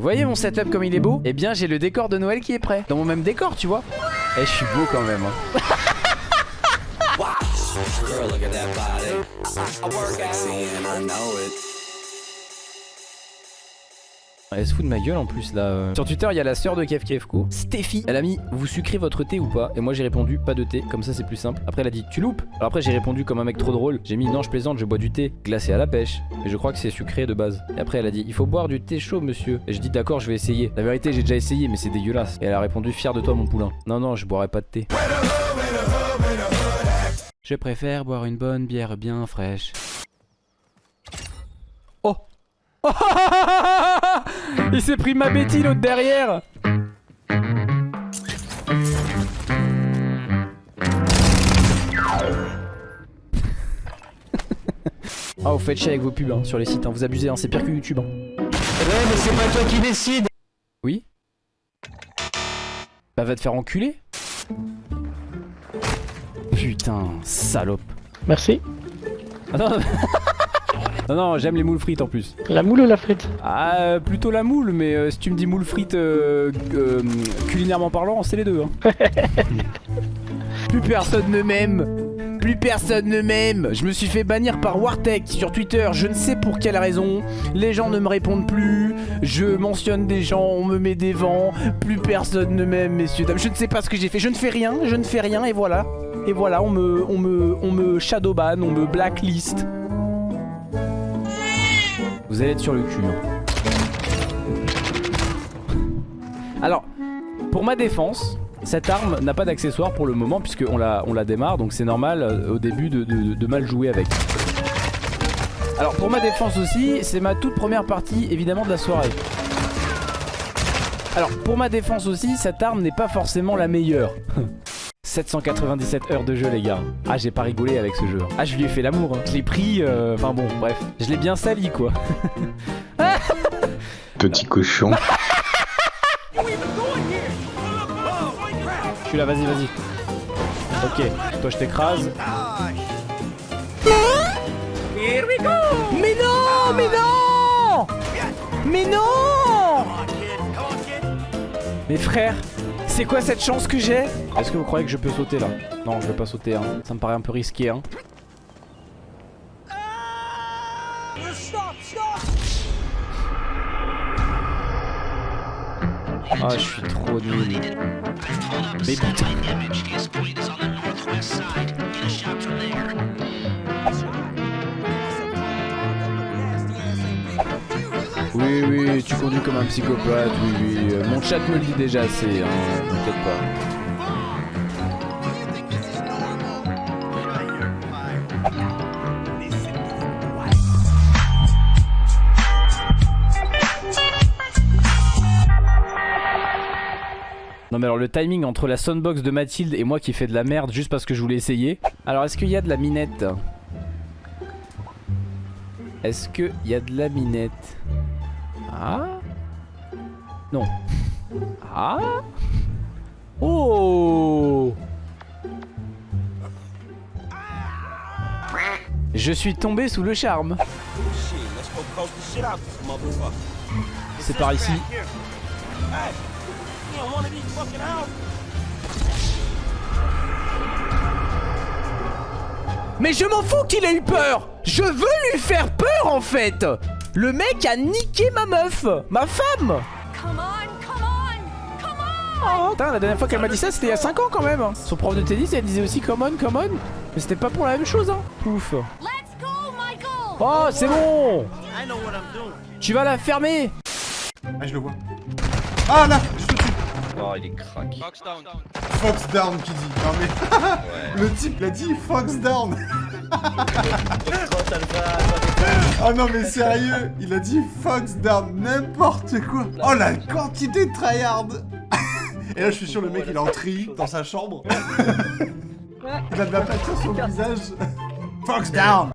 Vous voyez mon setup comme il est beau? Eh bien j'ai le décor de Noël qui est prêt. Dans mon même décor, tu vois. Eh, je suis beau quand même. Hein. Girl. Elle se fout de ma gueule en plus là. euh. Sur Twitter, il y a la sœur de Kev Kevko, Steffi. Elle a mis Vous sucrez votre thé ou pas? Et moi j'ai répondu Pas de thé, comme ça c'est plus simple. Après elle a dit Tu loupes? Alors après j'ai répondu comme un mec trop drôle. J'ai mis Non, je plaisante, je bois du thé glacé à la pêche. Et je crois que c'est sucré de base. Et après elle a dit Il faut boire du thé chaud, monsieur. Et je dis D'accord, je vais essayer. La vérité, j'ai déjà essayé, mais c'est dégueulasse. Et elle a répondu Fier de toi, mon poulain. Non, non, je boirai pas de thé. Je préfère boire une bonne bière bien fraîche. Oh Il s'est pris ma Betty l'autre derrière Ah vous faites chier avec vos pubs hein, sur les sites, hein. vous abusez, hein. c'est pire que YouTube. hein. Ouais, mais c'est pas toi qui décide. Oui Bah va te faire enculer Putain, salope. Merci. Ah, non, non, j'aime les moules frites en plus. La moule ou la frite Ah, euh, plutôt la moule, mais euh, si tu me dis moule frites euh, euh, culinairement parlant, c'est les deux. Hein. Plus personne ne m'aime. Plus personne ne m'aime. Je me suis fait bannir par Wartech sur Twitter. Je ne sais pour quelle raison. Les gens ne me répondent plus. Je mentionne des gens, on me met des vents. Plus personne ne m'aime, messieurs, dames. Je ne sais pas ce que j'ai fait. Je ne fais rien. Je ne fais rien et voilà. Et voilà, on me, on me, on me shadowban, on me blacklist. Vous allez être sur le cul. hein. Alors, pour ma défense, cette arme n'a pas d'accessoire pour le moment puisqu'on la, on la démarre donc c'est normal euh, au début de, mal jouer avec. Alors pour ma défense aussi, c'est ma toute première partie évidemment de la soirée. Alors pour ma défense aussi, cette arme n'est pas forcément la meilleure. 797 heures de jeu les gars. Ah j'ai pas rigolé avec ce jeu. Ah je lui ai fait l'amour hein. Je l'ai pris euh, Enfin bon bref. Je l'ai bien sali quoi. Petit cochon. Je suis là vas-y vas-y. Ok Toi je t'écrase. Mais non Mais non. Mais non. Mes frères c'est quoi cette chance que j'ai Est-ce que vous croyez que je peux sauter là Non je vais pas sauter hein. Ça me paraît un peu risqué hein. Ah je suis trop nul. Mais Tu conduis comme un psychopathe Oui oui. Euh, Mon chat me le dit déjà assez hein T'inquiète pas. Non mais alors le timing entre la soundbox de Mathilde et moi qui fait de la merde juste parce que je voulais essayer. Alors est-ce qu'il y a de la minette? Est-ce qu'il y a de la minette? Ah Non. Ah Oh Je suis tombé sous le charme. C'est par ici. Mais je m'en fous qu'il ait eu peur Je veux lui faire peur en fait Le mec a niqué ma meuf Ma femme Come on, come on, come on! Oh, putain, la dernière fois qu'elle m'a dit ça, c'était il y a 5 ans quand même. Son prof de tennis, elle disait aussi come on, come on. Mais c'était pas pour la même chose, hein. Pouf. Let's go, Michael! Oh, c'est bon Tu vas la fermer Ah, je le vois. Ah là Je te tue Oh, il est crack. Fox down qui dit. Non mais. Le type l'a dit Fox down Oh non mais sérieux Il a dit Fox down, n'importe quoi Oh la quantité de tryhard Et là je suis sûr le mec il est en tri dans sa chambre. il a de la sur le visage. Fox down